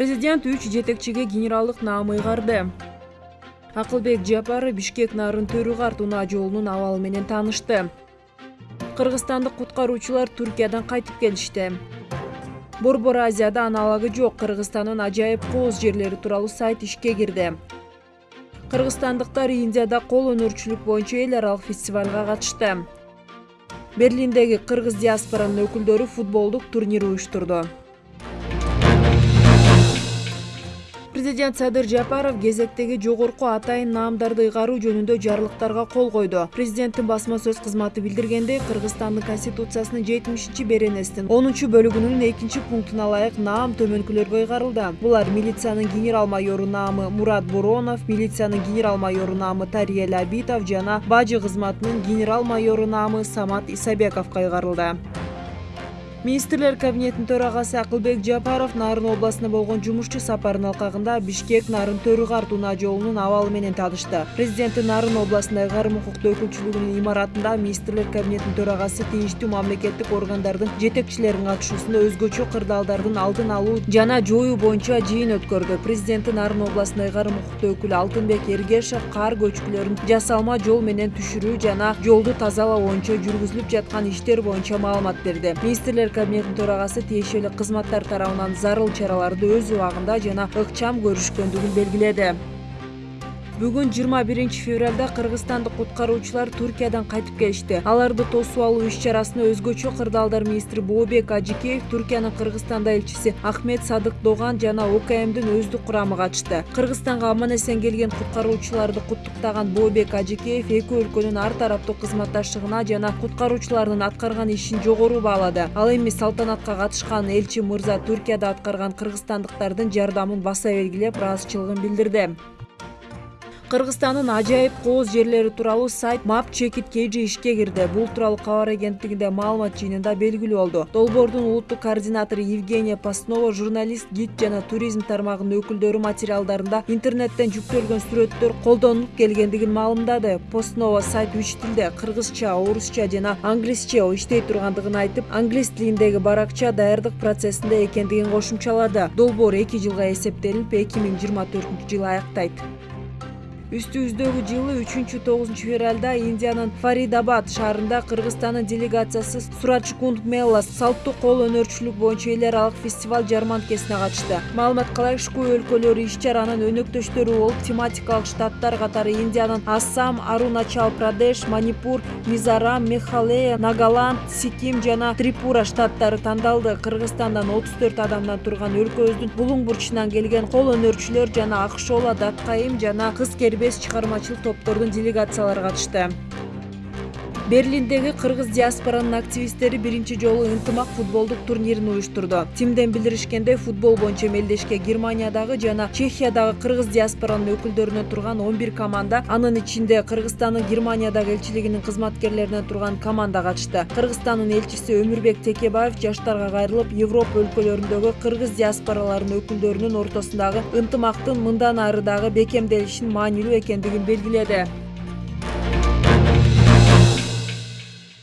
президент үч жетекчиге генералдык наам ыйгарды. Акылбек жапаров бишкек нарын төрү унаа жолунун абалы менен таанышты. Кыргызстандык куткаруучулар түркиядан кайтып келишти. Борбор азияда аналогу жок кыргызстандын ажайып кооз жерлери тууралуу сайт ишке кирди. Кыргызстандыктар индияда кол өнөрчүлүк боюнча эл аралык фестивалга катышты. Берлиндеги кыргыз диаспоранын өкүлдөрү футболдук турнир уюштурду президент садыр жапаров кезектеги жогорку атайын наамдарды ыйгаруу жөнүндө жарлыктарга кол койду. Президенттин басма сөз кызматы билдиргендей кыргызстандын конституциясынын жетимишинчи беренесинин онунчу бөлүгүнүн экинчи пунктуна ылайык наам төмөнкүлөргө ыйгарылды. Булар милициянын генерал майору наамы мурат боронов милициянын генерал майору наамы тариел абитов жана бажы кызматынын генерал майору наамы самат исабековго ыйгарылды министрлер кабинетинин төрагасы акылбек жапаров нарын областына болгон жумушчу сапарынын алкагында бишкек нарын төрү карт унаа жолунун абалы менен таанышты. Президенттин нарын областындагы ыйгарым укуктуу өкүлчүлүгүнүн имаратында министрлер кабинетинин төрагасы тийиштүү мамлекеттик органдардын жетекчилеринин катышуусунда өзгөчө кырдаалдардын алдын алуу жана жоюу боюнча жыйын өткөрдү президенттин нарын областында ыйгарым укуктуу өкүлү алтынбек эргешов кар көчкүлөрүн жасалма жол менен түшүрүү жана жолду тазалоо боюнча жүргүзүлүп жаткан иштер боюнча маалымат берди. Министрлер кабинетинин төрагасы тиешелүү кызматтар тарабынан зарыл чараларды өз убагында жана ыкчам көрүшкөндүгүн белгиледи бүгүн жыйырма биринчи февралда кыргызстандык куткаруучулар түркиядан кайтып келишти. Аларды тосуп алуу иш чарасына өзгөчө кырдаалдар министри бообек ажикеев түркиянын кыргызстанда элчиси ахмет садык доган жана окмдин өздүк курамы катышты. Кыргызстанга аман эсен келген куткаруучуларды куттуктаган бообек ажикеев эки өлкөнүн ар тараптуу кызматташтыгына жана куткаруучулардын аткарган ишин жогору баалады. Ал эми салтанатка катышкан элчи мырза түркияда аткарган кыргызстандыктардын жардамын баса белгилеп ыраазычылыгын билдирди кыргызстандын ажайып кооз жерлери тууралуу сайт мап чекит kg ишке кирди. Бул тууралуу кабар агенттигинде маалымат жыйынында белгилүү болду. Долбоордун улуттук координатору евгения постнова журналист гид жана туризм тармагынын өкүлдөрү материалдарында интернеттен жүктөлгөн сүрөттөр колдонулуп келгендигин маалымдады. Постнова сайт үч тилде кыргызча орусча жана англисче иштей тургандыгын айтып англис тилиндеги баракча даярдык процессинде экендигин кошумчалады. Долбоор эки жылга эсептелинип эки миң жыйырма төртүнчү жылы аяктайт үстүбүздөгү жылы үчүнчү тогузунчу февралда индиянын фаридабад шаарында кыргызстандын делегациясы сурачкунд мелла салттуу кол өнөрчүлүк боюнча эл аралык фестиваль жарманкесине катышты. Маалыматка ылайык шку өлкөлөрү иш чаранын өнөктөштөрү болуп тематикалык штаттар катары индиянын ассам аруначал прадеш манипур мизорам мегхалея нагаланд сиким жана трипура штаттары тандалды. Кыргызстандан отуз төрт адамдан турган өлкөбүздүн булуң бурчунан келген кол өнөрчүлөр жана акшола даткайым жана кыз кербез чыгармачылык топтордун делегациялары катышты берлиндеги кыргыз диаспоранын активисттери биринчи жолу ынтымак футболдук турнирин уюштурду тимден билдиришкендей футбол боюнча мелдешке германиядагы жана чехиядагы кыргыз диаспоранын өкүлдөрүнөн турган он бир команда анын ичинде кыргызстандын германиядагы элчилигинин кызматкерлеринен турган команда катышты кыргызстандын элчиси өмүрбек текебаев жаштарга кайрылып европа өлкөлөрүндөгү кыргыз диаспораларынын өкүлдөрүнүн ортосундагы ынтымактын мындан ары дагы бекемделишин маанилүү экендигин белгиледи